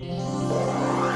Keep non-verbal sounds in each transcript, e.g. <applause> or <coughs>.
Yeah.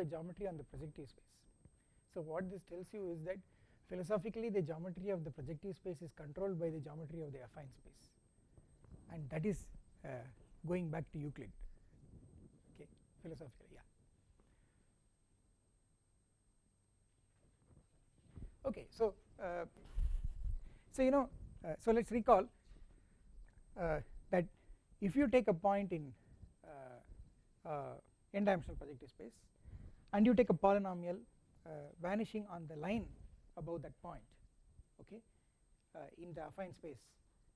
A geometry on the projective space. So what this tells you is that philosophically the geometry of the projective space is controlled by the geometry of the affine space and that is uh, going back to Euclid okay philosophically yeah. Okay so uh, so you know uh, so let us recall uh, that if you take a point in uh, uh, n dimensional projective space and you take a polynomial uh, vanishing on the line above that point okay uh, in the affine space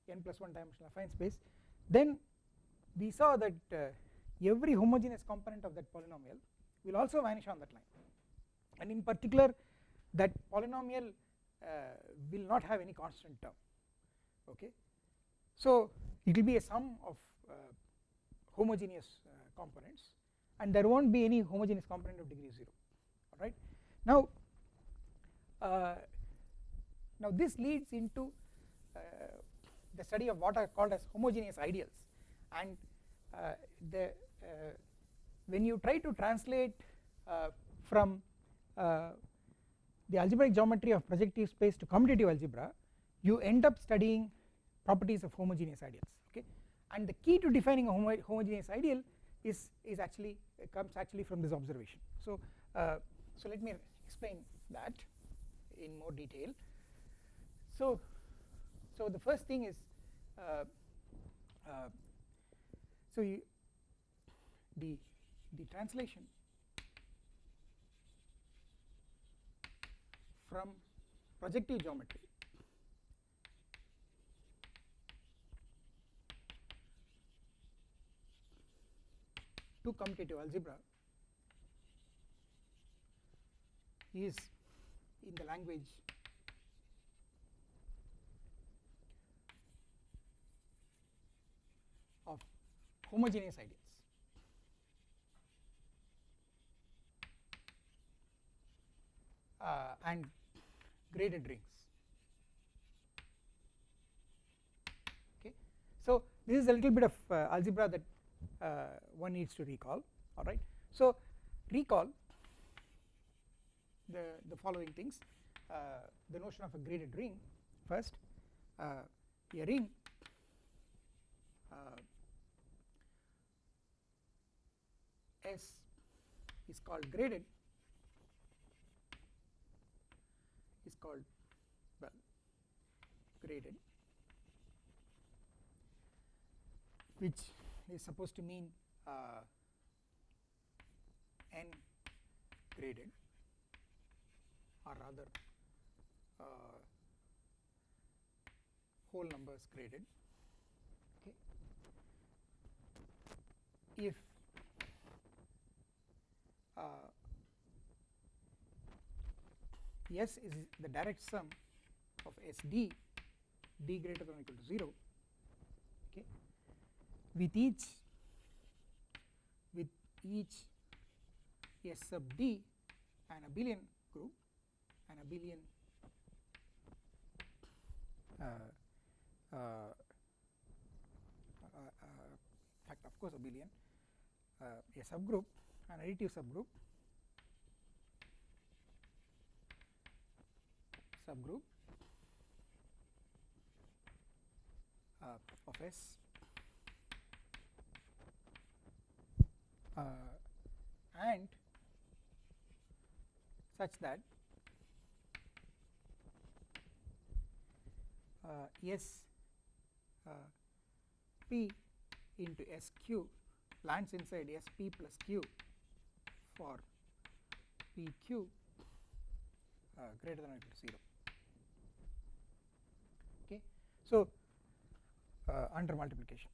n plus 1 dimensional affine space. Then we saw that uh, every homogeneous component of that polynomial will also vanish on that line. And in particular that polynomial uh, will not have any constant term okay. So it will be a sum of uh, homogeneous components and there not be any homogeneous component of degree 0 alright. Now, uh, now this leads into uh, the study of what are called as homogeneous ideals and uh, the uh, when you try to translate uh, from uh, the algebraic geometry of projective space to commutative algebra you end up studying properties of homogeneous ideals okay and the key to defining a homo homogeneous ideal is is actually comes actually from this observation. So uh, so let me explain that in more detail. So so the first thing is uh, uh, so you, the the translation from projective geometry to commutative algebra. Is in the language. Of homogeneous ideals uh, and graded rings. Okay. So this is a little bit of uh, algebra that one needs to recall alright. So recall the, the following things uh, the notion of a graded ring first uh, a ring S is called graded is called well graded which is supposed to mean uh, n graded or rather uh, whole numbers graded. Okay. If uh, S is the direct sum of SD d greater than or equal to 0 okay with each with each S sub d an abelian group an abelian uh, uh, uh, uh, fact of course abelian uh, a subgroup an additive subgroup subgroup uh, of S and such that uh, S uh, P into S Q lands inside S P plus Q for P Q uh, greater than or equal to 0 okay? So uh, under multiplication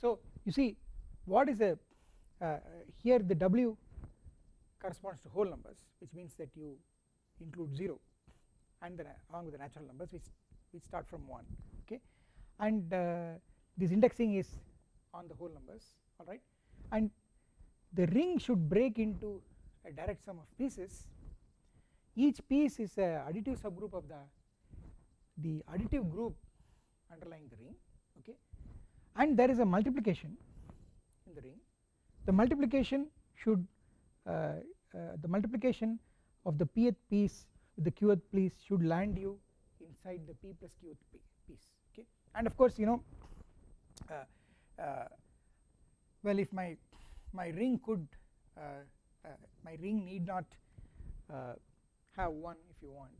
so you see what is a uh, here the w corresponds to whole numbers which means that you include 0 and then along with the natural numbers which which start from 1 okay? And uh, this indexing is on the whole numbers alright and the ring should break into a direct sum of pieces. Each piece is a additive subgroup of the the additive group underlying the ring okay and there is a multiplication in the ring. The multiplication should uh, uh, the multiplication of the pth piece with the qth piece should land you inside the p plus qth piece okay? And of course you know uh, uh well if my my ring could uh, uh, my ring need not have 1 if you want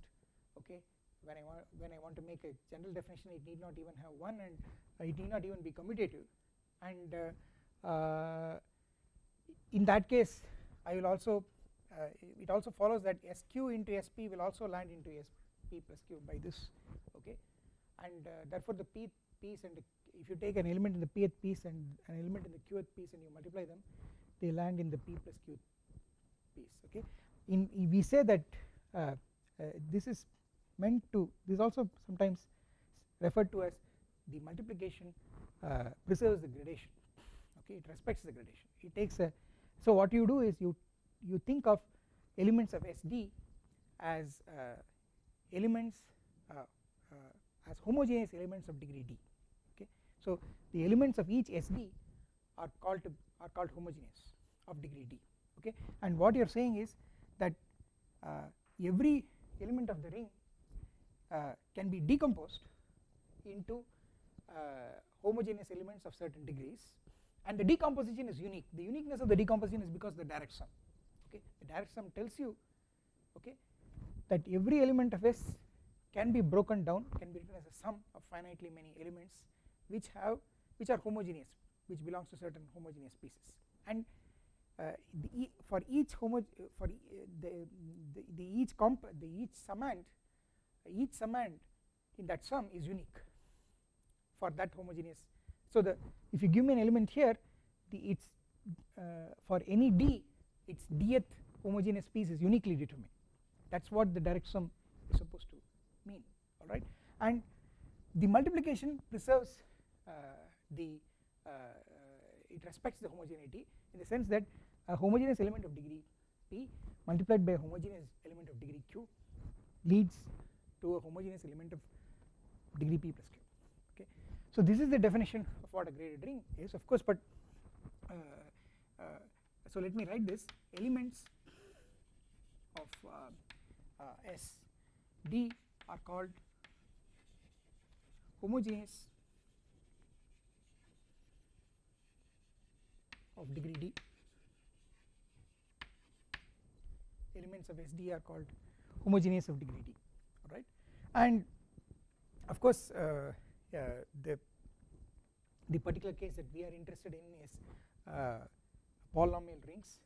okay when I want when I want to make a general definition it need not even have 1 and it need not even be commutative. And in that case I will also uh, it also follows that SQ into SP will also land into SP plus Q by this okay? And uh, therefore the P piece and if you take an element in the Pth piece and an element in the Qth piece and you multiply them they land in the P plus Q piece okay? In we say that uh, uh, this is meant to this also sometimes referred to as the multiplication uh, preserves the gradation. Okay it respects the gradation. It takes a so what you do is you you think of elements of SD as uh, elements uh, uh, as homogeneous elements of degree d. Okay so the elements of each SD are called to are called homogeneous of degree d. Okay and what you are saying is that uh, every element of the ring can be decomposed into uh, homogeneous elements of certain degrees. And the decomposition is unique. The uniqueness of the decomposition is because the direct sum. Okay? The direct sum tells you okay that every element of S can be broken down can be written as a sum of finitely many elements which have which are homogeneous which belongs to certain homogeneous pieces. And uh, the, for each homo for the, the, the each comp the each summand each summand in that sum is unique for that homogeneous. So the if you give me an element here the its uh, for any d its dth homogeneous piece is uniquely determined. That is what the direct sum is supposed to mean alright and the multiplication preserves uh, the uh, uh, it respects the homogeneity in the sense that a homogeneous element of degree p multiplied by a homogeneous element of degree q leads to a homogeneous element of degree p plus q okay? So this is the definition of what a graded ring is of course but uh, uh, so let me write this. Elements of uh, uh S D are called homogeneous of degree D. Elements of SD are called homogeneous of degree D and of course uh, the the particular case that we are interested in is uh, polynomial rings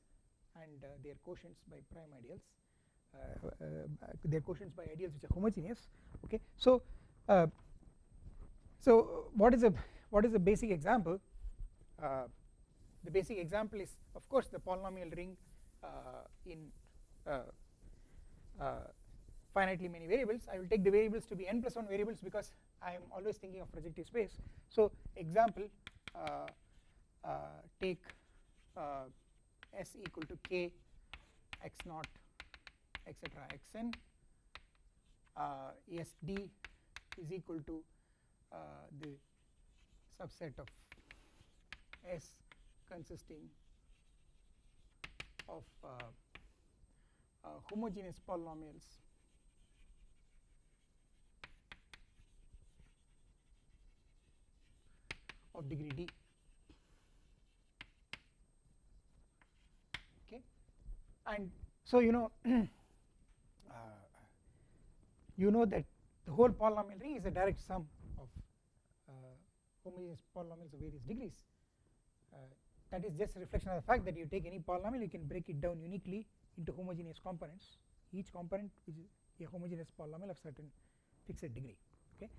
and uh, their quotients by prime ideals uh, their quotients by ideals which are homogeneous okay? So so what is a what is the basic example? The basic example is of course the polynomial ring in finitely many variables. I will take the variables to be n plus 1 variables because I am always thinking of projective space. So example uh, uh, take uh, s equal to k x naught etc xn. Uh, sd is equal to uh, the subset of s consisting of uh, homogeneous polynomials of degree d. Okay. And so you know <clears throat> uh, you know that the whole polynomial ring is a direct sum of uh, homogeneous polynomials of various degrees. Uh, that is just a reflection of the fact that you take any polynomial you can break it down uniquely into homogeneous components. Each component which is a homogeneous polynomial of certain fixed degree. Okay.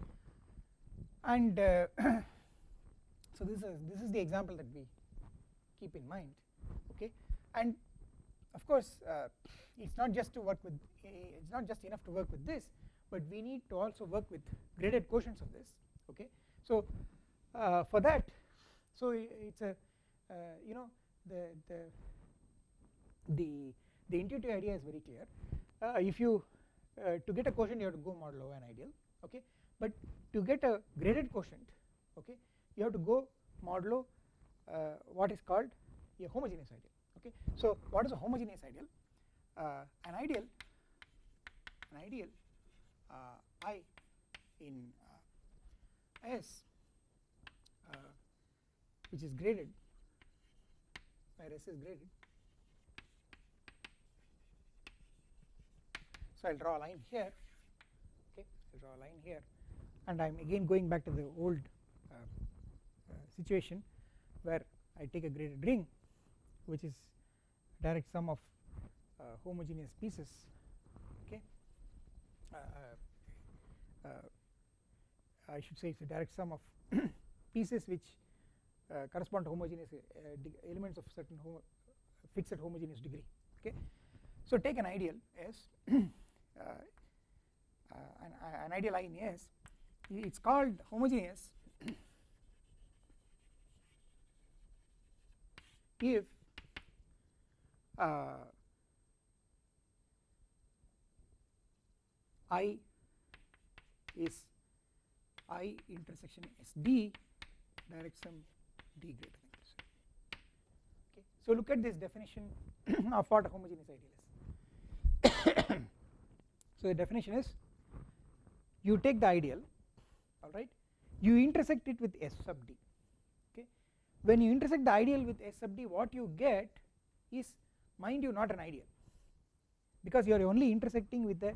And uh, <clears throat> so this is this is the example that we keep in mind okay? And of course uh, it's not just to work with it's not just enough to work with this but we need to also work with graded quotients of this okay? So uh, for that so it's a uh, you know the the the the intuitive idea is very clear. Uh, if you uh, to get a quotient you have to go modulo an ideal okay? But to get a graded quotient okay you have to go modulo uh, what is called a homogeneous ideal okay? So what is a homogeneous ideal? Uh, an ideal an ideal uh, i in uh, s uh, which is graded where s is graded. So I'll draw a line here okay? I'll draw a line here and I'm again going back to the old situation where I take a graded ring which is direct sum of uh, homogeneous pieces okay? Uh, uh, uh, I should say it's a direct sum of <clears throat> pieces which correspond to homogeneous elements of certain homo fixed homogeneous degree okay? So take an ideal as <clears throat> an, an ideal I in S it is called homogeneous if uh, I is I intersection SD direct sum D greater than this. Okay. So look at this definition <clears throat> of what a homogeneous ideal is. <coughs> so the definition is you take the ideal alright you intersect it with S sub D when you intersect the ideal with S sub D what you get is mind you not an ideal. Because you are only intersecting with the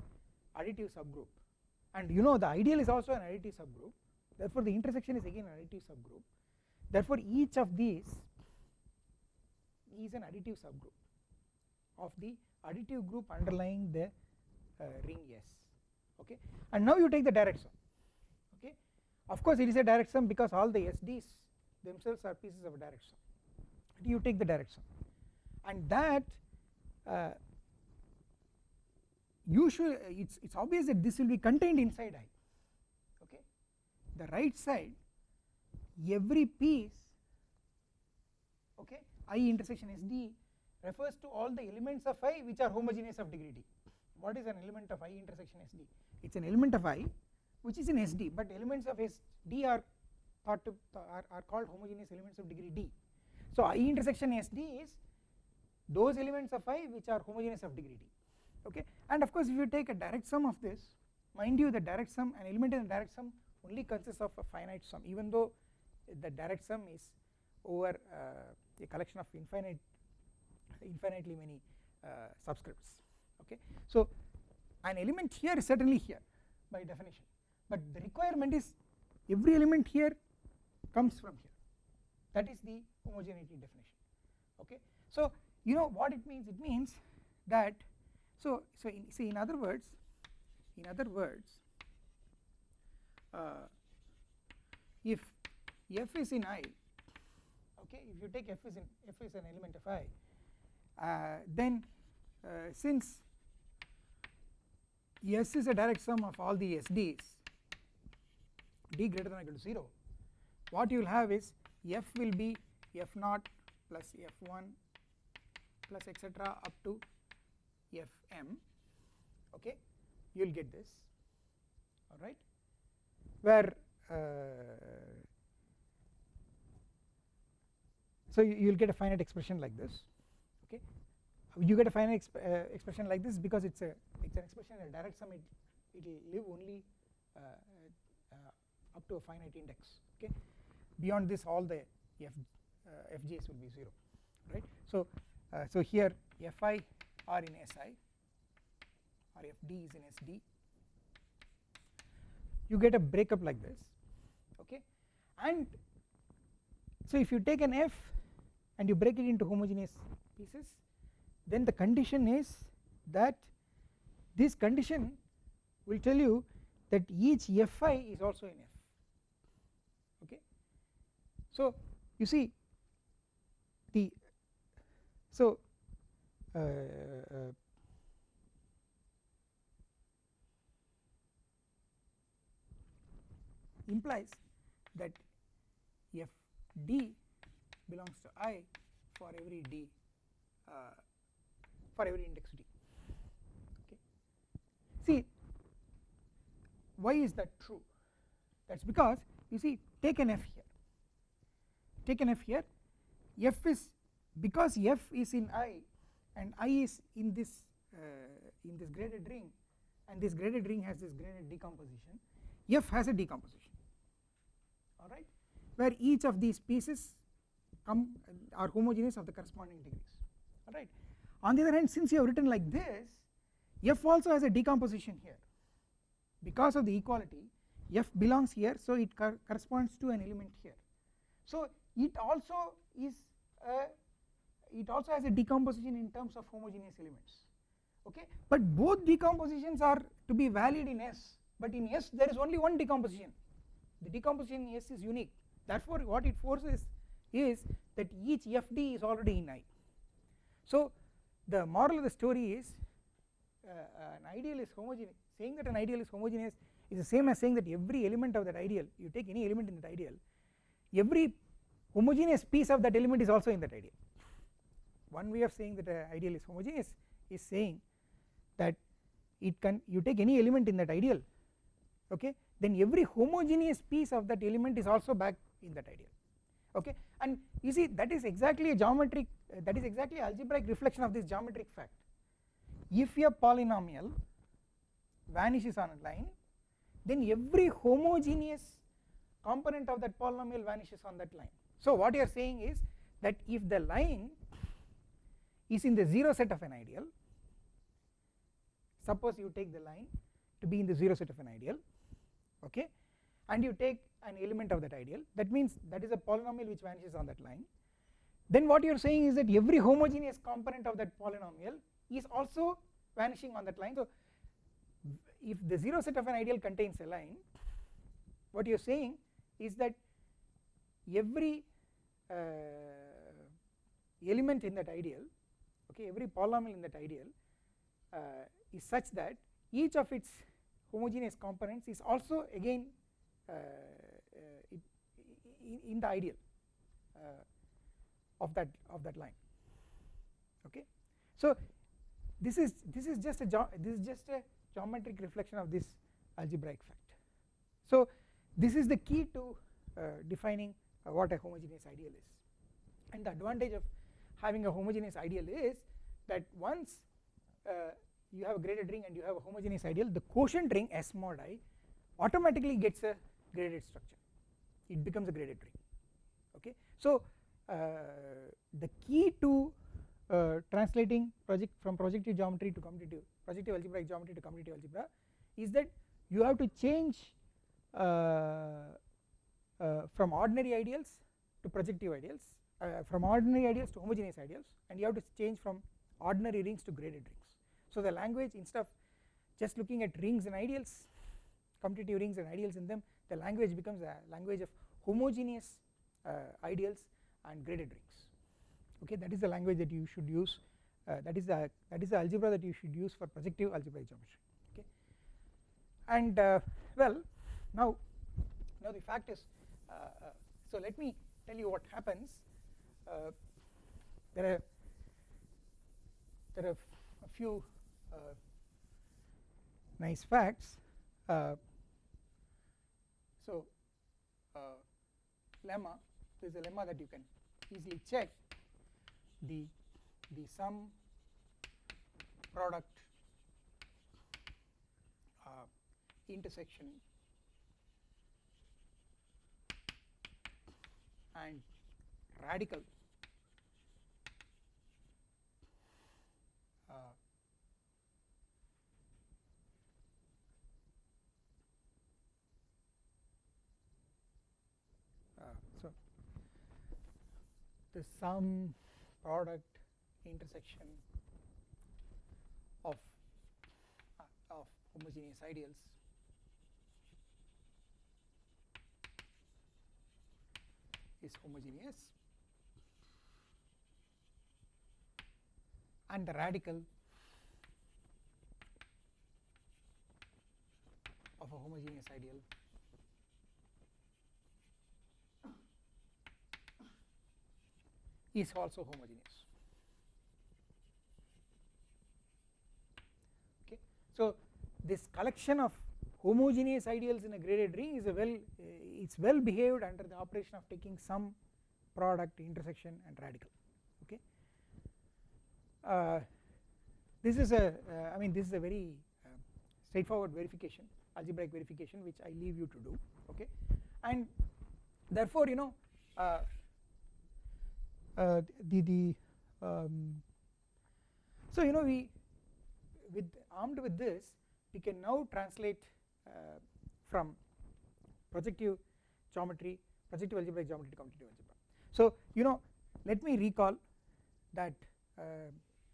additive subgroup. And you know the ideal is also an additive subgroup. Therefore the intersection is again an additive subgroup. Therefore each of these is an additive subgroup of the additive group underlying the uh, ring S. Okay? And now you take the direct sum. Okay? Of course it is a direct sum because all the SDs themselves are pieces of a direct sum you take the direct sum and that uh, usually it's it's obvious that this will be contained inside I okay? The right side every piece okay I intersection SD refers to all the elements of I which are homogeneous of degree D. What is an element of I intersection SD it is an element of I which is in SD but elements of SD are thought to are, are called homogeneous elements of degree D. So I intersection SD is those elements of I which are homogeneous of degree D. Okay? And of course if you take a direct sum of this mind you the direct sum an element in the direct sum only consists of a finite sum even though the direct sum is over uh, a collection of infinite infinitely many uh, subscripts. Okay? So an element here is certainly here by definition. But the requirement is every element here comes from here. That is the homogeneity definition. Okay? So you know what it means? It means that so so in, see in other words in other words uh, if f is in i okay if you take f is in f is an element of i uh, then uh, since S is a direct sum of all the SDs d greater than or equal to 0 what you will have is f will be f naught plus f1 plus etc up to fm. Okay? You will get this. Alright? Where uh, so you will get a finite expression like this. Okay? You get a finite exp uh, expression like this because it's a it's an expression a direct sum. It it will live only uh, uh, up to a finite index. Okay beyond this all the f uh, will be 0 right? So uh, so here fi are in si or fd is in sd you get a breakup like this okay? And so if you take an f and you break it into homogeneous pieces then the condition is that this condition will tell you that each fi is also in f okay so you see the so uh, uh, implies that f d belongs to i for every d uh, for every index d. Okay. See why is that true? That is because you see take an f here take an f here f is because f is in i and i is in this uh, in this graded ring and this graded ring has this graded decomposition f has a decomposition. Alright where each of these pieces come are homogeneous of the corresponding degrees. Alright on the other hand since you have written like this f also has a decomposition here. Because of the equality f belongs here so it cor corresponds to an element here. So it also is it also has a decomposition in terms of homogeneous elements okay? But both decompositions are to be valid in S but in S there is only one decomposition. The decomposition in S is unique. Therefore what it forces is that each FD is already in I so the moral of the story is uh, an ideal is homogeneous saying that an ideal is homogeneous is the same as saying that every element of that ideal you take any element in that ideal every homogeneous piece of that element is also in that ideal. One way of saying that an ideal is homogeneous is saying that it can you take any element in that ideal okay then every homogeneous piece of that element is also back in that ideal okay. And you see that is exactly a geometric uh, that is exactly algebraic reflection of this geometric fact. If a polynomial vanishes on a line then every homogeneous component of that polynomial vanishes on that line so what you are saying is that if the line is in the 0 set of an ideal suppose you take the line to be in the 0 set of an ideal okay and you take an element of that ideal that means that is a polynomial which vanishes on that line then what you are saying is that every homogeneous component of that polynomial is also vanishing on that line. So if the 0 set of an ideal contains a line what you are saying is that every element in that ideal okay every polynomial in that ideal uh, is such that each of its homogeneous components is also again uh, uh, in the ideal of that of that line okay. So this is this is just a this is just a geometric reflection of this algebraic fact. So this is the key to uh, defining uh, what a homogeneous ideal is. And the advantage of having a homogeneous ideal is that once uh, you have a graded ring and you have a homogeneous ideal the quotient ring S mod i automatically gets a graded structure. It becomes a graded ring. Okay? So uh, the key to uh, translating project from projective geometry to commutative projective algebraic geometry to commutative algebra is that you have to change uh, uh, from ordinary ideals to projective ideals uh, from ordinary ideals to homogeneous ideals and you have to change from ordinary rings to graded rings. So the language instead of just looking at rings and ideals commutative rings and ideals in them the language becomes a language of homogeneous uh, ideals and graded rings. Okay that is the language that you should use uh, that is the that is the algebra that you should use for projective algebraic geometry. Okay. And uh, well now now the fact is uh, uh, so let me tell you what happens. Uh, there are there are a few nice facts. So lemma there is a lemma that you can easily check. The the sum product uh, intersection and radical. Uh, uh, so the sum product intersection of uh, of homogeneous ideals is homogeneous and the radical of a homogeneous ideal. Is also homogeneous. Okay? So this collection of homogeneous ideals in a graded ring is a well uh, it's well behaved under the operation of taking sum product intersection and radical okay? Uh, this is a uh, I mean this is a very uh, straightforward verification algebraic verification which I leave you to do okay? And therefore you know uh, uh, the the um, so you know we with armed with this we can now translate from projective geometry projective algebraic geometry to commutative algebra. So you know let me recall that uh,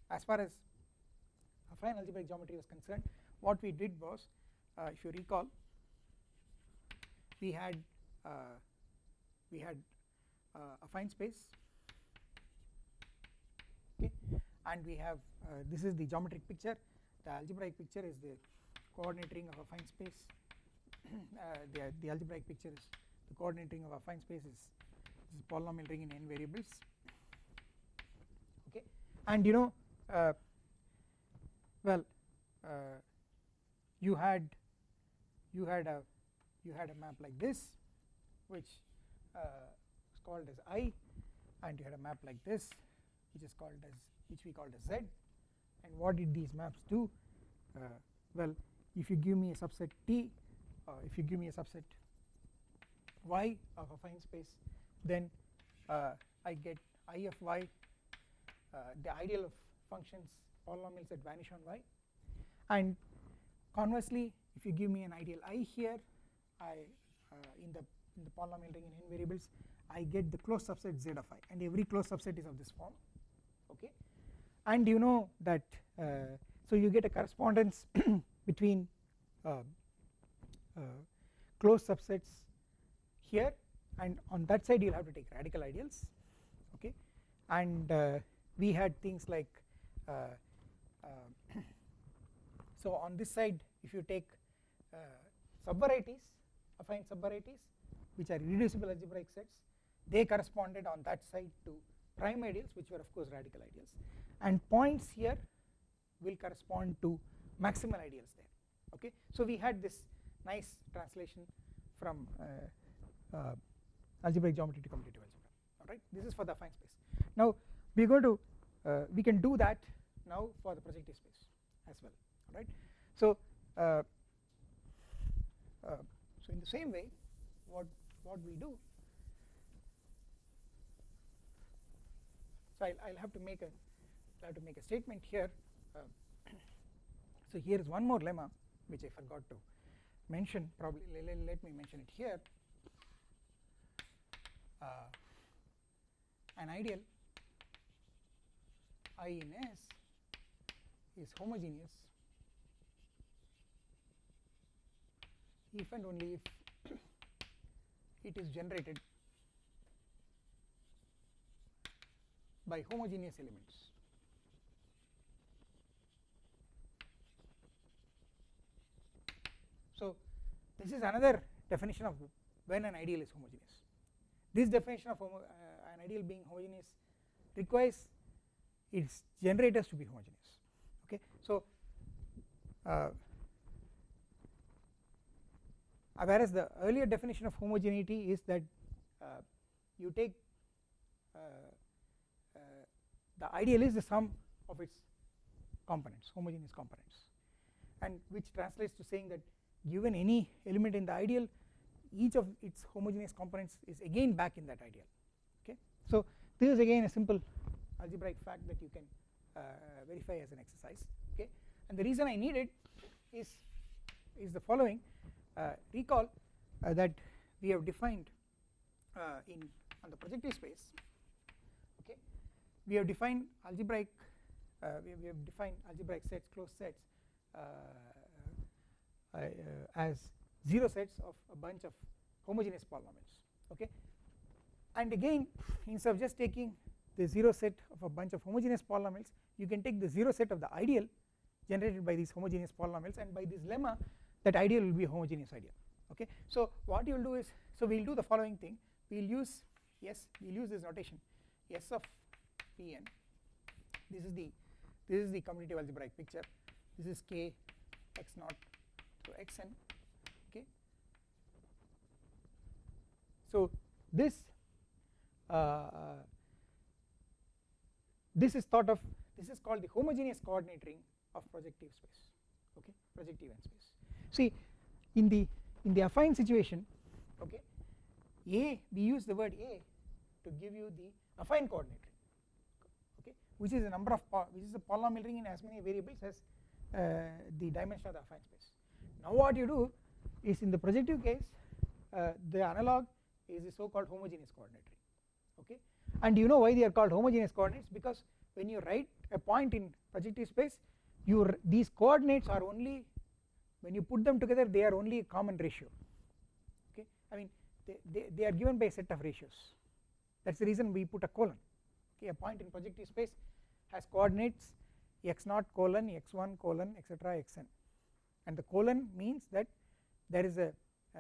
as far as affine algebraic geometry was concerned what we did was uh, if you recall we had uh, we had uh, affine space okay and we have uh, this is the geometric picture. The algebraic picture is the coordinate ring of affine space. <clears throat> Uh, the, the algebraic picture is the coordinate ring of affine space is, is polynomial ring in n variables. Okay? And you know uh, well uh, you had you had a you had a map like this which uh, is called as i and you had a map like this which is called as which we called as z. And what did these maps do? Uh, well if you give me a subset T uh, if you give me a subset y of a affine space then uh, I get I of y uh, the ideal of functions polynomials that vanish on y. And conversely if you give me an ideal i here I uh, in the in the polynomial ring in n variables I get the closed subset z of i and every closed subset is of this form okay? And you know that uh, so you get a correspondence <clears throat> between uh, uh, closed subsets here and on that side you will have to take radical ideals okay? And uh, we had things like uh, uh, <coughs> so on this side if you take subvarieties affine subvarieties which are irreducible algebraic sets they corresponded on that side to prime ideals which were of course radical ideals. And points here will correspond to maximal ideals there okay? So we had this nice translation from uh, uh, algebraic geometry to commutative algebra alright this is for the affine space. Now we going to uh, we can do that now for the projective space as well alright so uh, uh, so in the same way what what we do so I'll, I'll have to make a I have to make a statement here. So here is one more lemma which I forgot to mention probably let, let me mention it here. Uh, an ideal I in S is homogeneous if and only if <coughs> it is generated by homogeneous elements. So, this is another definition of when an ideal is homogeneous. This definition of uh, an ideal being homogeneous requires its generators to be homogeneous. Okay, so uh, whereas the earlier definition of homogeneity is that uh, you take uh, uh, the ideal is the sum of its components, homogeneous components, and which translates to saying that given any element in the ideal each of its homogeneous components is again back in that ideal okay? So this is again a simple algebraic fact that you can uh, verify as an exercise okay? And the reason I need it is is the following. Uh, recall uh, that we have defined uh, in on the projective space okay? We have defined algebraic uh, we, we, have defined algebraic sets closed sets uh, Uh, as 0 sets of a bunch of homogeneous polynomials okay? And again <laughs> instead of just taking the 0 set of a bunch of homogeneous polynomials you can take the 0 set of the ideal generated by these homogeneous polynomials and by this lemma that ideal will be a homogeneous ideal okay? So what you will do is so we will do the following thing. We will use yes we will use this notation s of pn. This is the this is the commutative algebraic picture. This is k x naught so xn okay? So this uh, this is thought of this is called the homogeneous coordinate ring of projective space okay? Projective n space. See in the in the affine situation okay a we use the word a to give you the affine coordinate ring okay? Which is a number of which is a polynomial ring in as many variables as uh, the dimension of the affine space now what you do is in the projective case uh, the analog is the so called homogeneous coordinate okay? And you know why they are called homogeneous coordinates? Because when you write a point in projective space your these coordinates are only when you put them together they are only a common ratio okay? I mean they, they, they are given by a set of ratios. That is the reason we put a colon okay? A point in projective space has coordinates x 0 colon x1 colon etc xn and the colon means that there is a uh,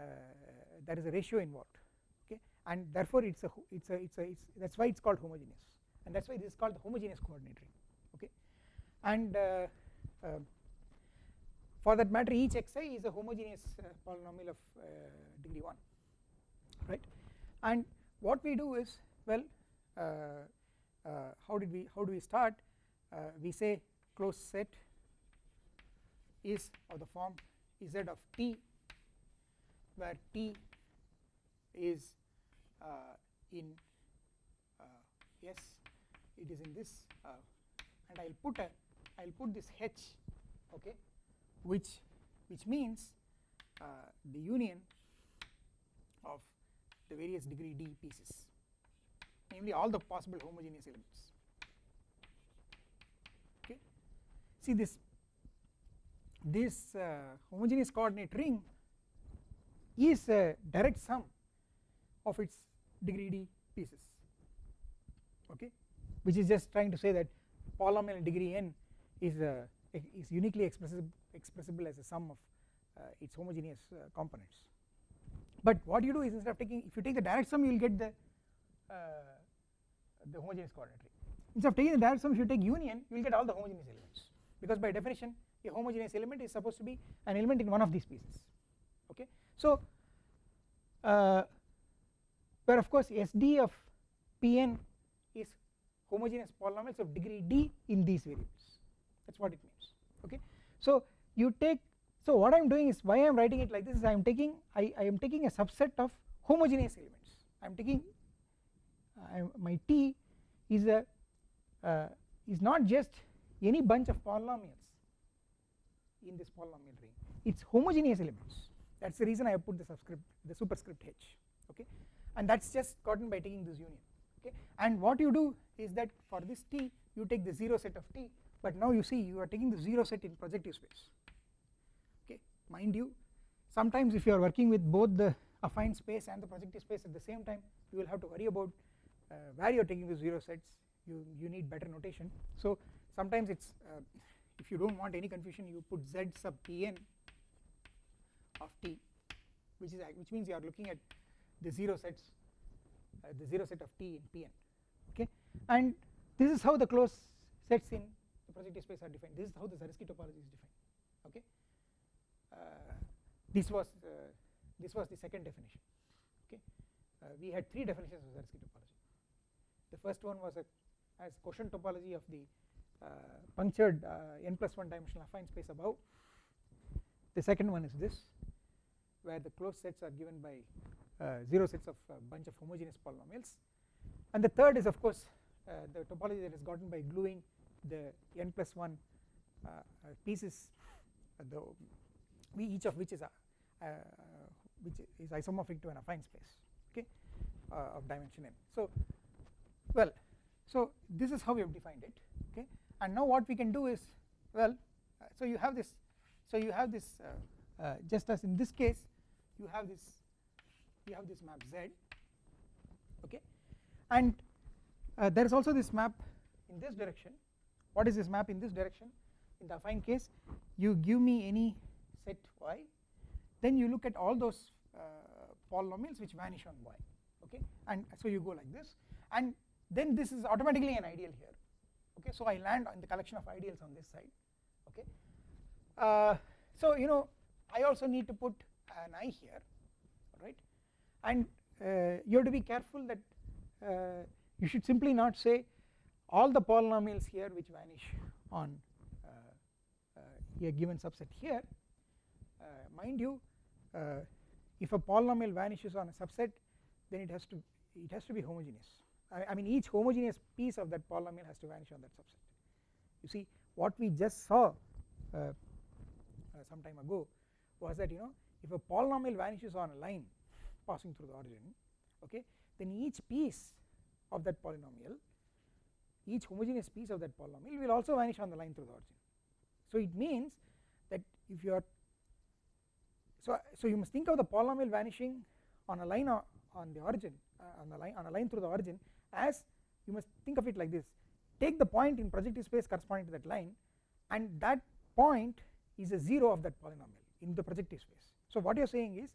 there is a ratio involved okay? And therefore it's a it's a it's a it's that's why it's called homogeneous. And that's why this is called the homogeneous coordinate ring okay? And uh, uh, for that matter each xi is a homogeneous uh, polynomial of uh, degree 1 right? And what we do is well uh, how did we how do we start? We say closed set is of the form z of t where t is uh, in uh, yes it is in this uh, and I will put a I will put this h okay which which means uh, the union of the various degree d pieces namely all the possible homogeneous elements. Okay? See this this uh, homogeneous coordinate ring is a direct sum of its degree d pieces okay which is just trying to say that polynomial degree n is a is uniquely expressible expressible as a sum of uh, its homogeneous uh, components. But what you do is instead of taking if you take the direct sum you will get the uh, the homogeneous coordinate ring. Instead of taking the direct sum if you take union you will get all the homogeneous elements. Because by definition a homogeneous element is supposed to be an element in one of these pieces okay? So uh, where of course sd of pn is homogeneous polynomials of degree d in these variables. That is what it means okay? So you take so what I am doing is why I am writing it like this is I am taking I, I am taking a subset of homogeneous elements. I am taking uh, my T is a uh, is not just any bunch of polynomials in this polynomial ring. It is homogeneous elements. That is the reason I have put the subscript the superscript h okay? And that is just gotten by taking this union okay? And what you do is that for this t you take the 0 set of t but now you see you are taking the 0 set in projective space okay? Mind you sometimes if you are working with both the affine space and the projective space at the same time you will have to worry about uh, where you are taking the 0 sets. You, you need better notation. So sometimes it is uh, if you do not want any confusion you put z sub tn of t which is which means you are looking at the 0 sets uh, the 0 set of t in Pn okay? And this is how the closed sets in the projective space are defined. This is how the Zariski topology is defined okay? Uh, this was uh, this was the second definition okay? Uh, we had three definitions of Zariski topology. The first one was a as quotient topology of the punctured uh, n plus 1 dimensional affine space above. The second one is this where the closed sets are given by uh, 0 sets of a bunch of homogeneous polynomials. And the third is of course uh, the topology that is gotten by gluing the n plus 1 uh, pieces the each of which is a, which is isomorphic to an affine space okay of dimension n. So well so this is how we have defined it okay and now what we can do is well so you have this so you have this uh, uh, just as in this case you have this you have this map z okay? And uh, there is also this map in this direction. What is this map in this direction? In the affine case you give me any set y then you look at all those uh, polynomials which vanish on y okay? And so you go like this. And then this is automatically an ideal here okay so I land on the collection of ideals on this side. Okay. Uh, so you know I also need to put an i here right? And uh, you have to be careful that uh, you should simply not say all the polynomials here which vanish on uh, uh, a given subset here. Uh, mind you if a polynomial vanishes on a subset then it has to it has to be homogeneous I, I mean each homogeneous piece of that polynomial has to vanish on that subset you see what we just saw some time ago was that you know if a polynomial vanishes on a line passing through the origin okay then each piece of that polynomial each homogeneous piece of that polynomial will also vanish on the line through the origin. So it means that if you are so so you must think of the polynomial vanishing on a line on the origin uh, on the line on a line through the origin as you must think of it like this. Take the point in projective space corresponding to that line and that point is a 0 of that polynomial in the projective space. So what you are saying is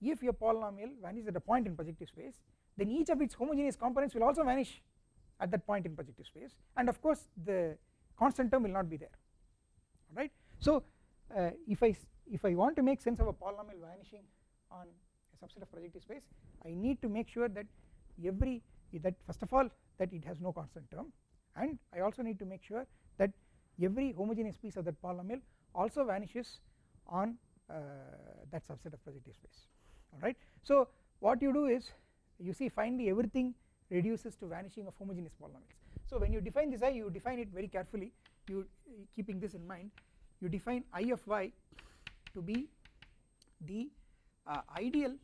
if your polynomial vanishes at a point in projective space then each of its homogeneous components will also vanish at that point in projective space and of course the constant term will not be there. Alright. So uh, if I if I want to make sense of a polynomial vanishing on a subset of projective space I need to make sure that every that first of all that it has no constant term and I also need to make sure that every homogeneous piece of that polynomial also vanishes on uh, that subset of projective space alright. So what you do is you see finally everything reduces to vanishing of homogeneous polynomials. So when you define this i you define it very carefully you keeping this in mind you define i of y to be the uh, ideal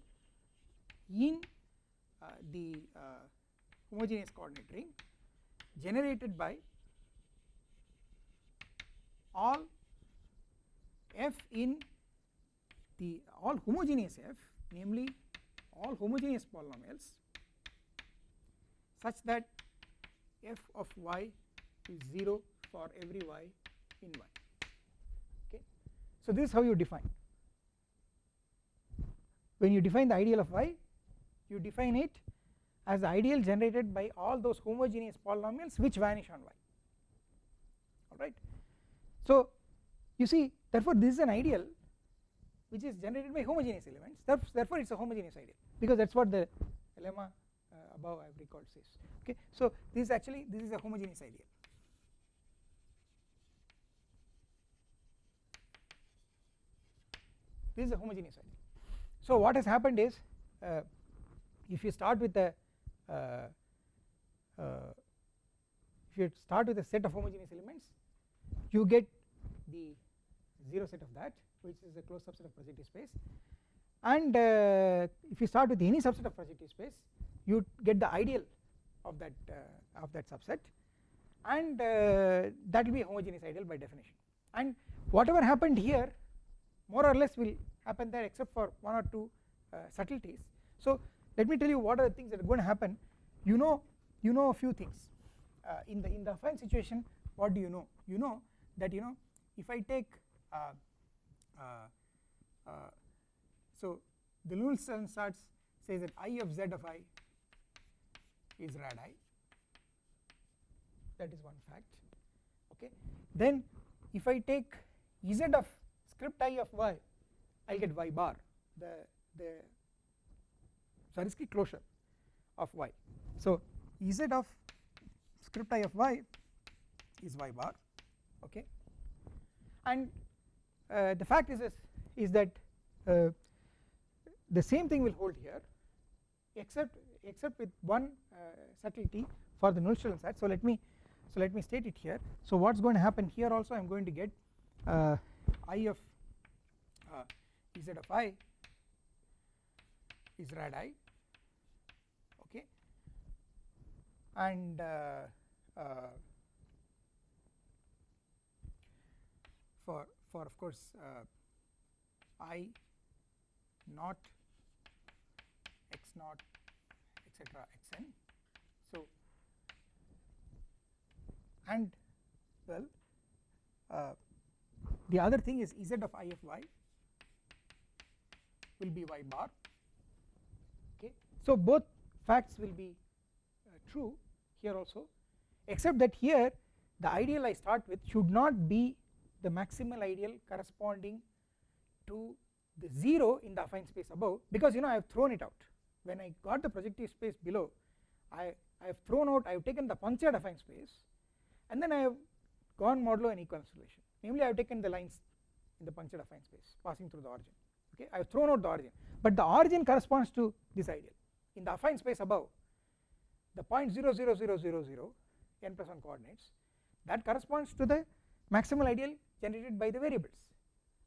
in uh, the uh, homogeneous coordinate ring generated by all f in the all homogeneous f namely all homogeneous polynomials such that f of y is 0 for every y in y. Okay. So this is how you define. When you define the ideal of y you define it as the ideal generated by all those homogeneous polynomials which vanish on y. Alright? So you see therefore this is an ideal which is generated by homogeneous elements. Therefore it is a homogeneous ideal because that is what the lemma uh, above I have recalled says. Okay. So this is actually this is a homogeneous ideal. This is a homogeneous ideal. So what has happened is uh, if you start with uh, if you start with a set of homogeneous elements you get the 0 set of that which is a closed subset of projective space. And uh, if you start with any subset of projective space you get the ideal of that uh, of that subset. And uh, that will be homogeneous ideal by definition. And whatever happened here more or less will happen there except for one or two uh, subtleties. So let me tell you what are the things that are going to happen. You know you know a few things. Uh, in the in the affine situation what do you know? You know that you know if I take uh, uh, so the Nullstellensatz says that I of z of i is rad i. That is one fact. Okay. Then if I take z of script i of y I will get y bar. The the Zariski closure of y. So z of script i of y is y bar okay? And uh, the fact is is, is that uh, the same thing will hold here except except with one uh, subtlety for the Nullstellensatz so let me so let me state it here. So what's going to happen here also I'm going to get uh, i of uh, z of i is rad i okay and uh, uh, for for of course uh, i not x naught etc xn. So and well uh, the other thing is z of i of y will be y bar. Okay? So both facts will be true here also except that here the ideal I start with should not be the maximal ideal corresponding to the 0 in the affine space above because you know I have thrown it out. When I got the projective space below I, I have thrown out I have taken the punctured affine space and then I have gone modulo an equivalence relation namely I have taken the lines in the punctured affine space passing through the origin. Okay? I have thrown out the origin. But the origin corresponds to this ideal. In the affine space above the point 0 0 0 0 0 n plus 1 coordinates that corresponds to the maximal ideal generated by the variables.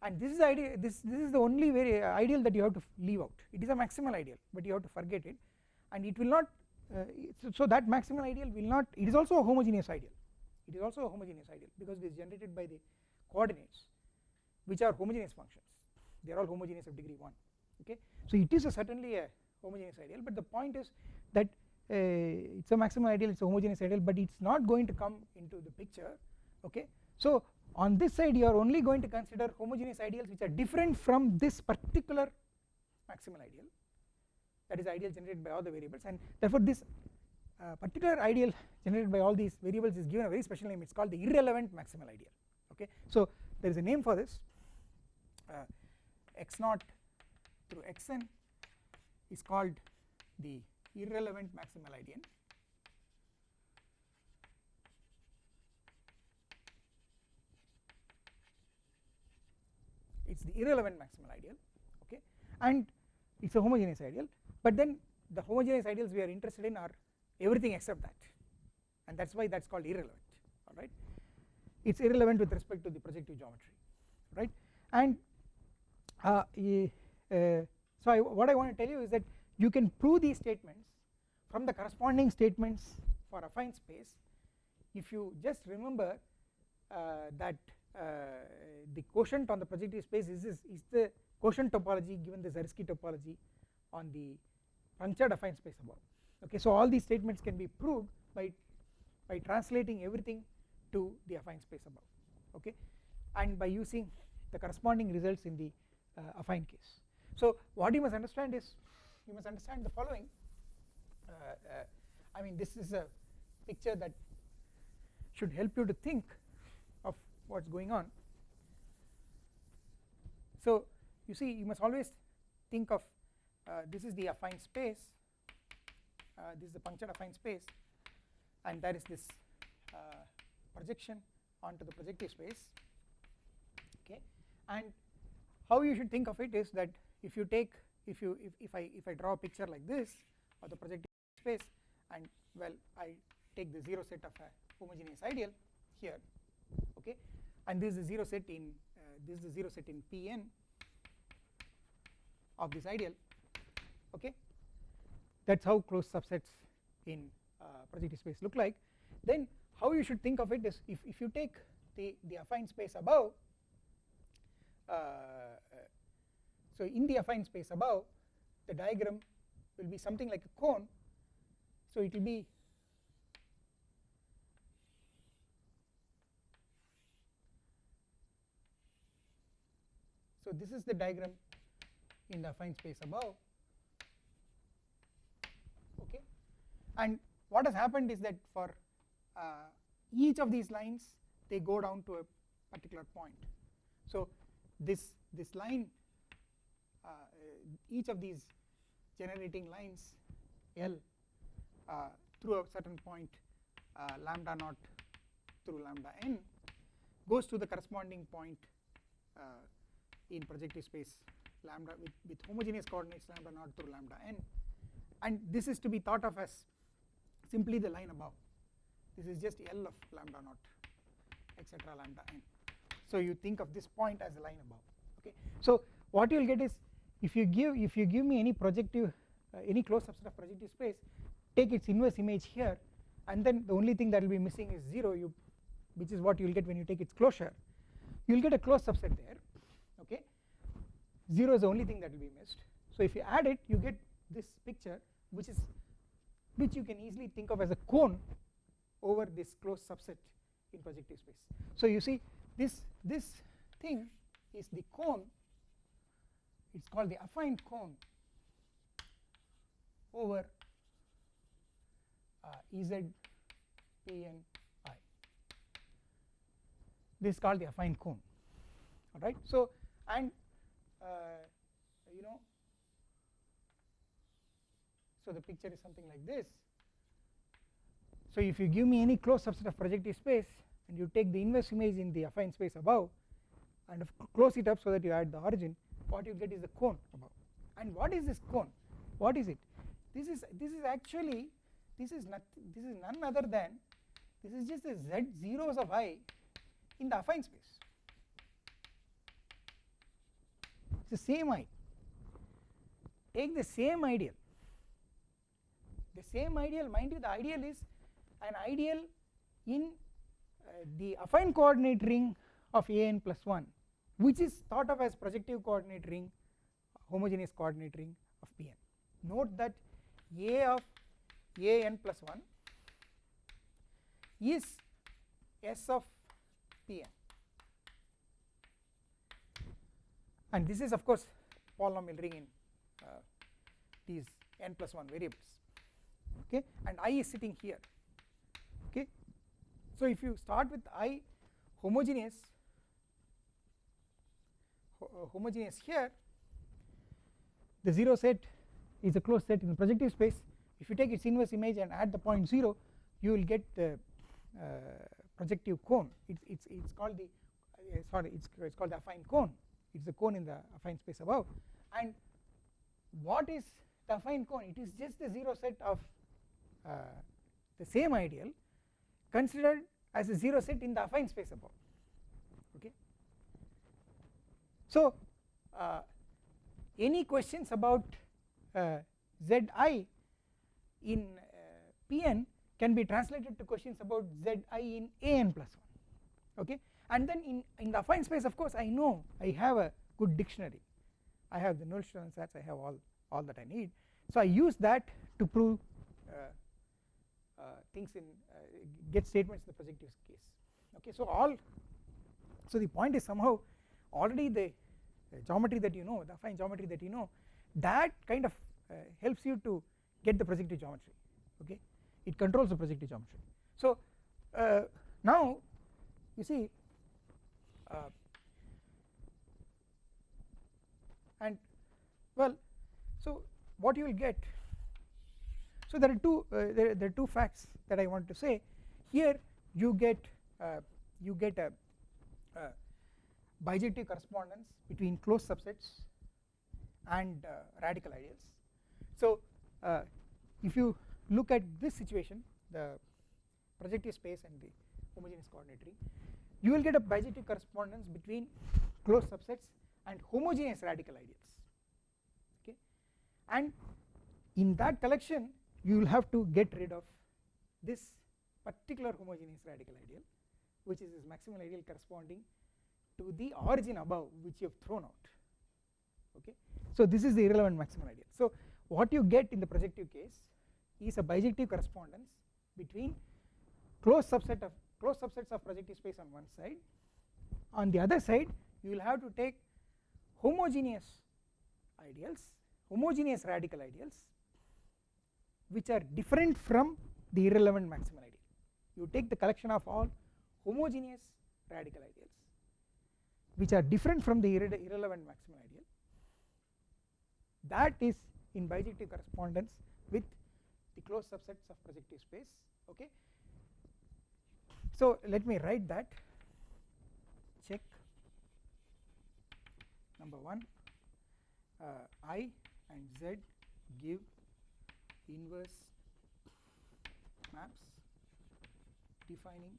And this is ideal this this is the only very ideal that you have to leave out. It is a maximal ideal but you have to forget it. And it will not uh, so that maximal ideal will not it is also a homogeneous ideal. It is also a homogeneous ideal because it is generated by the coordinates which are homogeneous functions. They are all homogeneous of degree 1 okay? So it is a certainly a homogeneous ideal but the point is that uh, it's a maximal ideal it's a homogeneous ideal but it's not going to come into the picture okay? So on this side you are only going to consider homogeneous ideals which are different from this particular maximal ideal that is ideal generated by all the variables. And therefore this uh, particular ideal generated by all these variables is given a very special name. It is called the irrelevant maximal ideal okay? So there is a name for this. Uh, x naught through xn is called the irrelevant maximal ideal it is the irrelevant maximal ideal okay? And it is a homogeneous ideal but then the homogeneous ideals we are interested in are everything except that. And that is why that is called irrelevant alright it is irrelevant with respect to the projective geometry right? And uh, uh, so I, what I want to tell you is that you can prove these statements from the corresponding statements for affine space. If you just remember uh, that uh, the quotient on the projective space is, is, is the quotient topology given the Zariski topology on the punctured affine space above. Okay so all these statements can be proved by by translating everything to the affine space above. Okay and by using the corresponding results in the uh, affine case. So what you must understand is you must understand the following. Uh, uh, I mean this is a picture that should help you to think of what is going on. So you see you must always think of uh, this is the affine space uh, this is the punctured affine space and there is this uh, projection onto the projective space. Okay? And how you should think of it is that if you take if you if, if I if I draw a picture like this of the projective space and well I take the 0 set of a homogeneous ideal here okay? And this is the 0 set in uh, this is the 0 set in Pn of this ideal okay? That is how closed subsets in uh, projective space look like. Then how you should think of it is if, if you take the, the affine space above uh, so in the affine space above the diagram will be something like a cone. So it will be so this is the diagram. In the affine space above. Okay. And what has happened is that for uh, each of these lines they go down to a particular point. So this this line each of these generating lines L uh, through a certain point uh, lambda naught through lambda n goes to the corresponding point uh, in projective space lambda with, with homogeneous coordinates lambda naught through lambda n. And this is to be thought of as simply the line above. This is just L of lambda naught etc lambda n. So you think of this point as the line above okay? So what you will get is if you give if you give me any projective uh, any closed subset of projective space take its inverse image here and then the only thing that will be missing is 0 you which is what you will get when you take its closure. You will get a closed subset there okay? 0 is the only thing that will be missed. So if you add it you get this picture which is which you can easily think of as a cone over this closed subset in projective space. So you see this this thing is the cone it is called the affine cone over uh, Ez Pn i. This is called the affine cone. Alright? So and uh, you know so the picture is something like this. So if you give me any closed subset of projective space and you take the inverse image in the affine space above and close it up so that you add the origin what you get is the cone. Above and what is this cone? What is it? This is this is actually this is not this is none other than this is just the z zeros of i in the affine space. It's the same i. Take the same ideal. The same ideal mind you the ideal is an ideal in uh, the affine coordinate ring of an plus 1 which is thought of as projective coordinate ring homogeneous coordinate ring of Pn. Note that A of an plus 1 is S of Pn. And this is of course polynomial ring in uh, these n plus 1 variables. Okay? And i is sitting here. Okay? So if you start with i homogeneous homogeneous here the 0 set is a closed set in the projective space. If you take its inverse image and add the point 0 you will get the uh, projective cone. It's it's it's called the uh, sorry it's it's called the affine cone. It's the cone in the affine space above. And what is the affine cone? It is just the 0 set of uh, the same ideal considered as a 0 set in the affine space above okay so uh, any questions about uh, zi in uh, pn can be translated to questions about zi in an plus 1 okay? And then in in the affine space of course i know i have a good dictionary. I have the null sets i have all all that i need. So i use that to prove uh, uh, things in uh, get statements in the projective case okay? So all so the point is somehow already the geometry that you know the affine geometry that you know that kind of uh, helps you to get the projective geometry okay? It controls the projective geometry. So uh, now you see uh, and well so what you will get so there are two uh, there, there, are two facts that I want to say. Here you get uh, you get a, a bijective correspondence between closed subsets and uh, radical ideals. So uh, if you look at this situation the projective space and the homogeneous coordinate ring you will get a bijective correspondence between closed subsets and homogeneous radical ideals okay and in that collection you will have to get rid of this particular homogeneous radical ideal which is this maximal ideal corresponding to the origin above which you have thrown out. Okay? So this is the irrelevant maximal ideal. So what you get in the projective case is a bijective correspondence between closed subset of closed subsets of projective space on one side. On the other side you will have to take homogeneous ideals homogeneous radical ideals which are different from the irrelevant maximal ideal. You take the collection of all homogeneous radical ideals which are different from the irre irrelevant maximal ideal. That is in bijective correspondence with the closed subsets of projective space okay? So let me write that. Check. Number 1 uh, i and z give inverse maps defining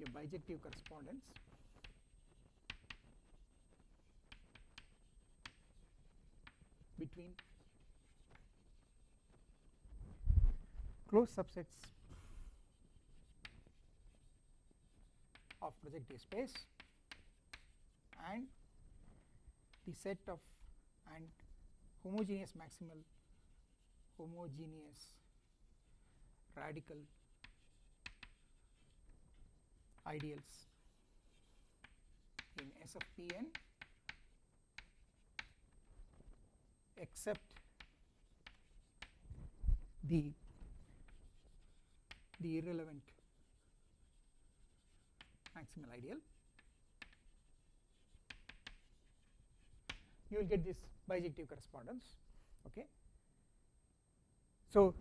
a bijective correspondence. Between closed subsets of projective space and the set of and homogeneous maximal homogeneous radical ideals in S of Pn except the the irrelevant maximal ideal. You will get this bijective correspondence okay? So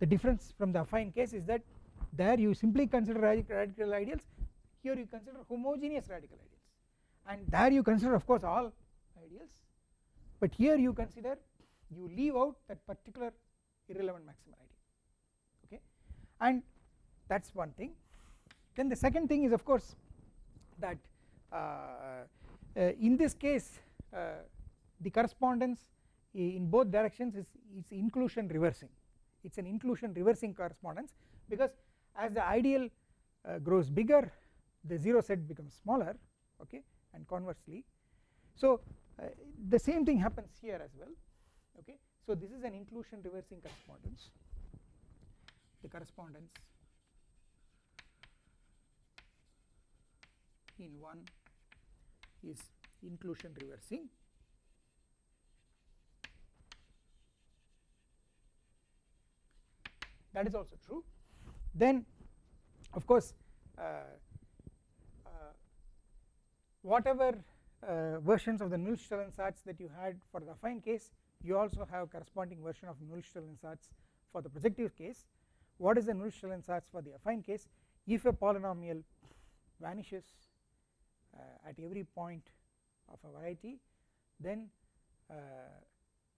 the difference from the affine case is that there you simply consider radical ideals. Here you consider homogeneous radical ideals. And there you consider of course all ideals. But here you consider you leave out that particular irrelevant maximal ideal okay? And that is one thing. Then the second thing is of course that uh, uh, in this case uh, the correspondence in both directions is, is inclusion reversing. It is an inclusion reversing correspondence because as the ideal uh, grows bigger the 0 set becomes smaller okay and conversely. So uh, the same thing happens here as well okay. So this is an inclusion reversing correspondence the correspondence in one is inclusion reversing. That is also true then of course uh, uh, whatever uh, versions of the Nullstellensatz that you had for the affine case you also have corresponding version of Nullstellensatz for the projective case. What is the Nullstellensatz for the affine case? If a polynomial vanishes uh, at every point of a variety then uh,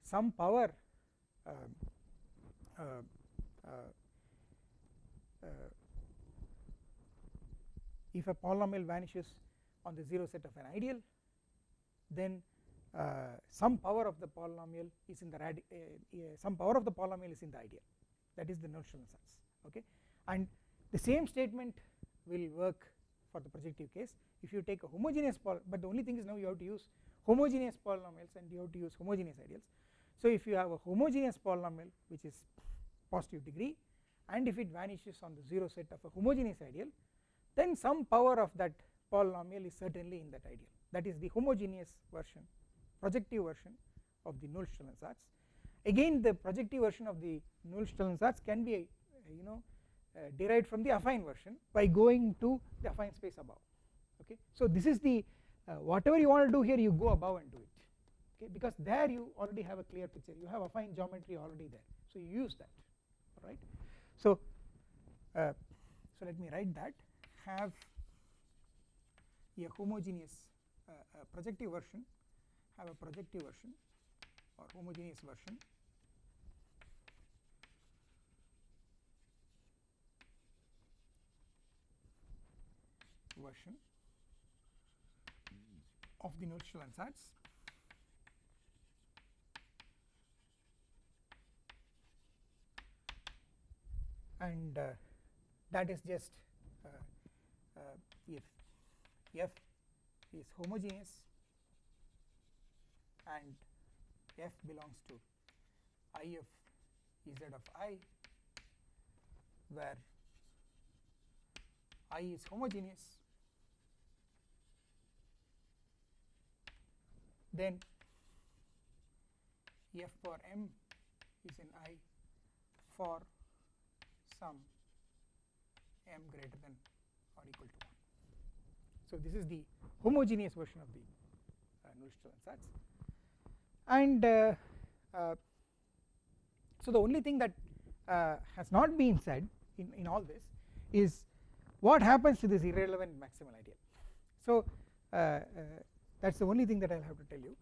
some power uh, if a polynomial vanishes on the 0 set of an ideal then uh, some power of the polynomial is in the uh, some power of the polynomial is in the ideal. That is the Nullstellensatz okay? And the same statement will work for the projective case. If you take a homogeneous poly but the only thing is now you have to use homogeneous polynomials and you have to use homogeneous ideals. So if you have a homogeneous polynomial which is positive degree and if it vanishes on the 0 set of a homogeneous ideal then some power of that polynomial is certainly in that ideal. That is the homogeneous version projective version of the Nullstellensatz again the projective version of the Nullstellensatz can be uh, you know uh, derived from the affine version by going to the affine space above. Okay? So this is the uh, whatever you want to do here you go above and do it. Okay? Because there you already have a clear picture. You have affine geometry already there. So you use that. Right so uh, so let me write that. Have a homogeneous uh, uh, projective version. Have a projective version or homogeneous version. Version of the Nullstellensatz and uh, that is just uh, uh, if f is homogeneous and f belongs to i of z of i where i is homogeneous then f for m is in i for some m greater than or equal to 1. So, this is the homogeneous version of the uh, sets and uh, uh, so the only thing that uh, has not been said in, in all this is what happens to this irrelevant maximal ideal. So uh, uh, that is the only thing that I will have to tell you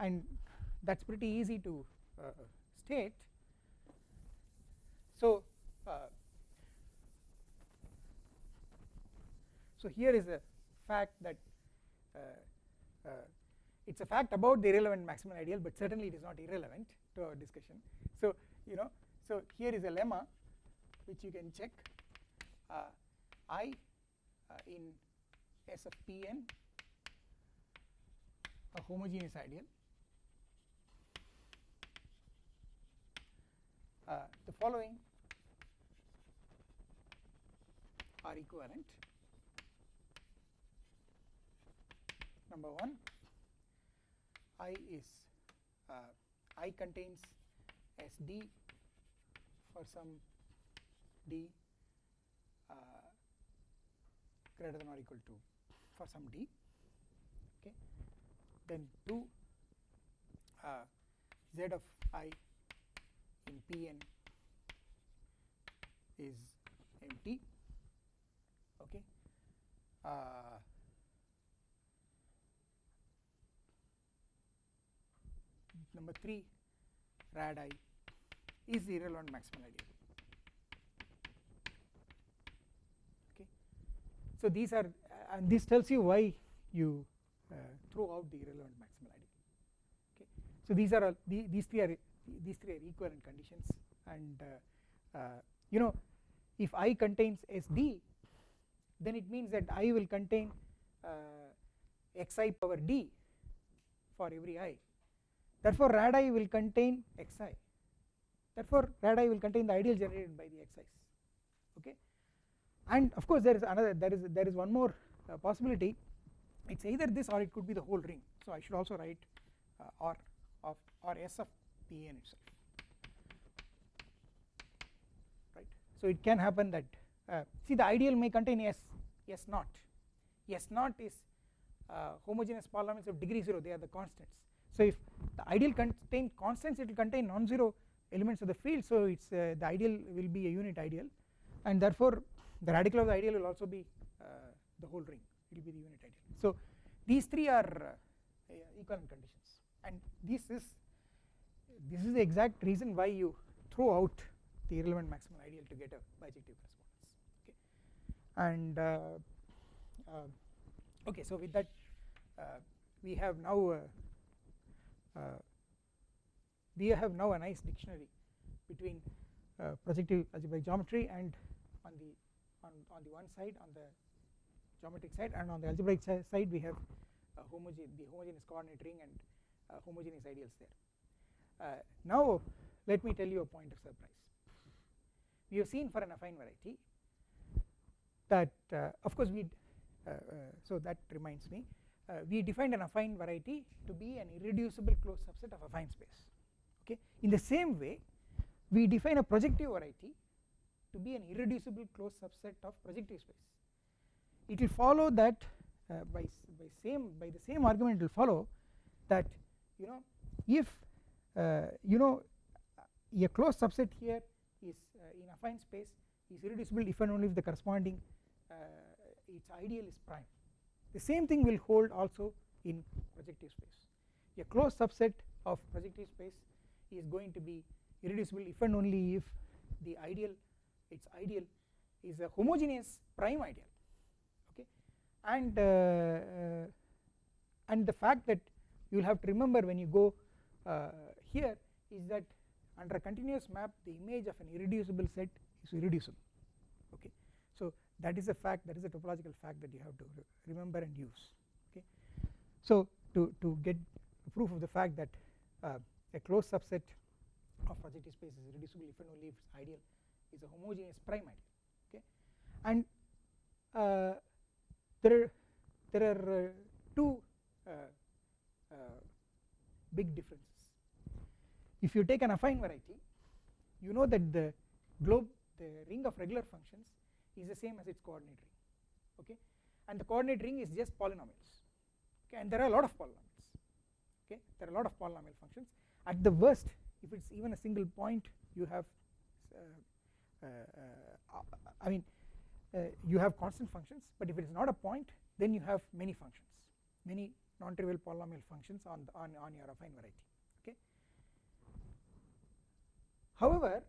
and that is pretty easy to state. So so here is a fact that uh, uh, it is a fact about the irrelevant maximal ideal but certainly it is not irrelevant to our discussion. So you know so here is a lemma which you can check uh, I uh, in S of Pn a homogeneous ideal uh, the following are equivalent number 1 I is uh, I contains SD for some D uh, greater than or equal to for some D okay? Then 2 uh, Z of I in Pn is empty okay? Uh, number 3 rad i is the irrelevant maximal ideal okay? So these are uh, and this tells you why you uh, throw out the irrelevant maximal ideal okay? So these are all the, these three are these three are equivalent conditions and uh, uh you know if i contains sd then it means that i will contain uh, xi power d for every i therefore rad i will contain xi therefore rad i will contain the ideal generated by the xi's okay? And of course there is another there is there is one more uh, possibility. It is either this or it could be the whole ring. So I should also write uh, or of or s of Pn itself. Right? So it can happen that uh, see the ideal may contain s s naught. S naught is uh, homogeneous polynomials of degree 0 they are the constants. So if the ideal contain constants it will contain non-zero elements of the field. So it's uh, the ideal will be a unit ideal. And therefore the radical of the ideal will also be uh, the whole ring. It will be the unit ideal. So these three are uh, equivalent conditions. And this is this is the exact reason why you throw out the irrelevant maximal ideal to get a bijective correspondence. Okay. And uh, uh, okay so with that uh, we have now we have now a nice dictionary between uh, projective algebraic geometry and on the on, on the one side on the geometric side and on the algebraic side we have uh, the homogeneous coordinate ring and uh, homogeneous ideals there. Uh, now let me tell you a point of surprise. We have seen for an affine variety that uh, of course we so that reminds me uh, we defined an affine variety to be an irreducible closed subset of affine space. Okay? In the same way we define a projective variety to be an irreducible closed subset of projective space. It will follow that uh, by by same by the same argument it will follow that you know if uh, you know a closed subset here is uh, in affine space is irreducible if and only if the corresponding uh, its ideal is prime the same thing will hold also in projective space. A closed subset of projective space is going to be irreducible if and only if the ideal its ideal is a homogeneous prime ideal okay? And uh, uh, and the fact that you will have to remember when you go uh, here is that under a continuous map the image of an irreducible set is irreducible okay that is a fact that is a topological fact that you have to remember and use okay? So to to get proof of the fact that uh, a closed subset of projective space is reducible if and only if its ideal is a homogeneous prime ideal okay? And uh, there are there are uh, two uh, uh, big differences. If you take an affine variety you know that the globe the ring of regular functions is the same as its coordinate ring okay? And the coordinate ring is just polynomials okay? And there are a lot of polynomials okay? There are a lot of polynomial functions. At the worst if it is even a single point you have uh, uh, uh, I mean uh, you have constant functions but if it is not a point then you have many functions many non-trivial polynomial functions on, the, on, on your affine variety okay. However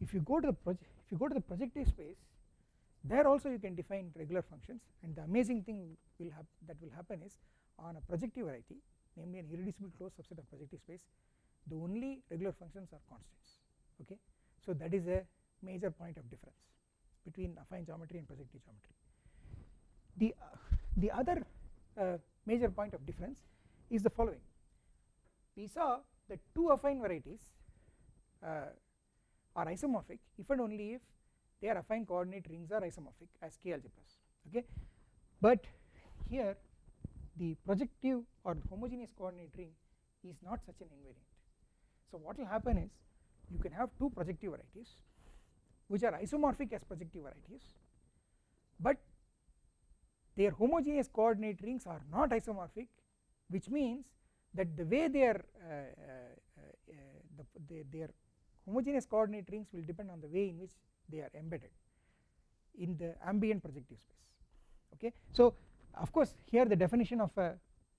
if you go to the if you go to the projective space there also you can define regular functions and the amazing thing will that will happen is on a projective variety namely an irreducible closed subset of projective space the only regular functions are constants okay? So that is a major point of difference between affine geometry and projective geometry. The uh, the other uh, major point of difference is the following. We saw that two affine varieties uh, are isomorphic if and only if their affine coordinate rings are isomorphic as k algebras okay? But here the projective or homogeneous coordinate ring is not such an invariant. So what will happen is you can have two projective varieties which are isomorphic as projective varieties but their homogeneous coordinate rings are not isomorphic which means that the way they are uh, uh, uh, the, their homogeneous coordinate rings will depend on the way in which they are embedded in the ambient projective space. Okay? So of course here the definition of a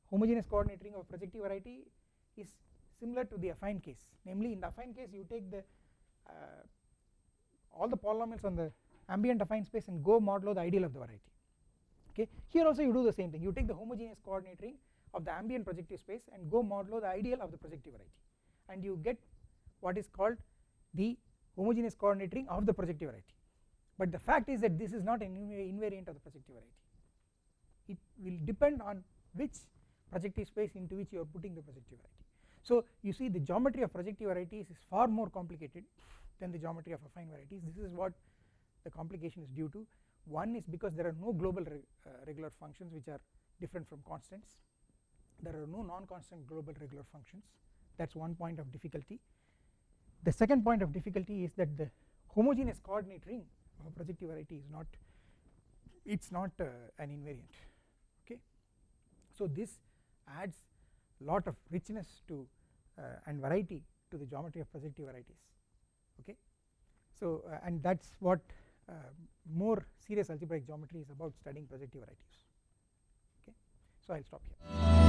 homogeneous coordinate ring of projective variety is similar to the affine case. Namely in the affine case you take the uh, all the polynomials on the ambient affine space and go modulo the ideal of the variety. Okay? Here also you do the same thing. You take the homogeneous coordinate ring of the ambient projective space and go modulo the ideal of the projective variety. And you get what is called the homogeneous coordinate ring of the projective variety. But the fact is that this is not an invariant of the projective variety. It will depend on which projective space into which you are putting the projective variety. So you see the geometry of projective varieties is far more complicated than the geometry of affine varieties. This is what the complication is due to. One is because there are no global reg uh, regular functions which are different from constants. There are no non-constant global regular functions. That is one point of difficulty the second point of difficulty is that the homogeneous coordinate ring of a projective variety is not it is not uh, an invariant okay? So this adds lot of richness to uh, and variety to the geometry of projective varieties okay? So uh, and that is what uh, more serious algebraic geometry is about studying projective varieties okay? So I will stop here